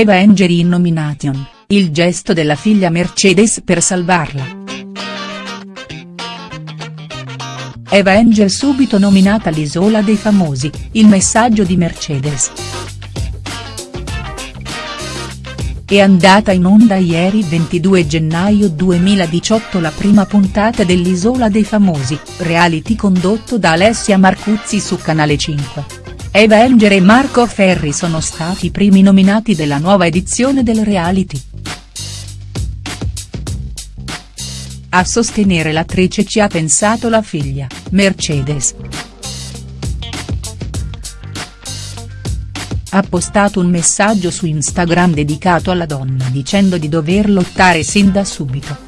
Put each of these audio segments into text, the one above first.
Eva Engeri in nomination, il gesto della figlia Mercedes per salvarla. Eva Angel subito nominata all'Isola dei Famosi, il messaggio di Mercedes. È andata in onda ieri 22 gennaio 2018 la prima puntata dell'Isola dei Famosi, reality condotto da Alessia Marcuzzi su Canale 5. Eva Enger e Marco Ferri sono stati i primi nominati della nuova edizione del reality. A sostenere l'attrice ci ha pensato la figlia, Mercedes. Ha postato un messaggio su Instagram dedicato alla donna dicendo di dover lottare sin da subito.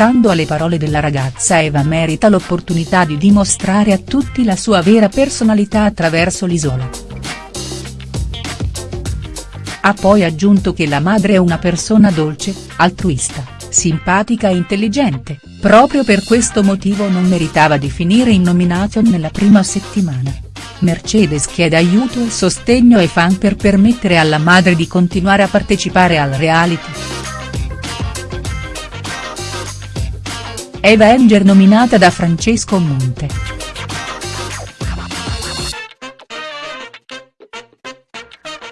Stando alle parole della ragazza Eva merita l'opportunità di dimostrare a tutti la sua vera personalità attraverso l'isola. Ha poi aggiunto che la madre è una persona dolce, altruista simpatica e intelligente, proprio per questo motivo non meritava di finire in nomination nella prima settimana. Mercedes chiede aiuto e sostegno ai fan per permettere alla madre di continuare a partecipare al reality. Eva Enger nominata da Francesco Monte.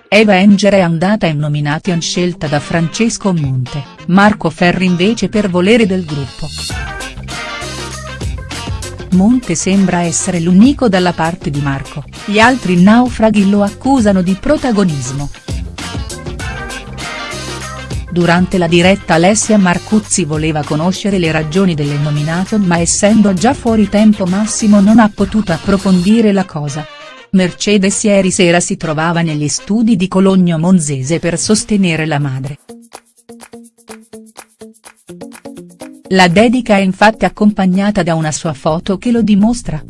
Eva Enger è andata in nomination scelta da Francesco Monte, Marco Ferri invece per volere del gruppo. Monte sembra essere l'unico dalla parte di Marco, gli altri naufraghi lo accusano di protagonismo. Durante la diretta Alessia Marcuzzi voleva conoscere le ragioni delle nomination ma essendo già fuori tempo massimo non ha potuto approfondire la cosa. Mercedes ieri sera si trovava negli studi di Cologno Monzese per sostenere la madre. La dedica è infatti accompagnata da una sua foto che lo dimostra.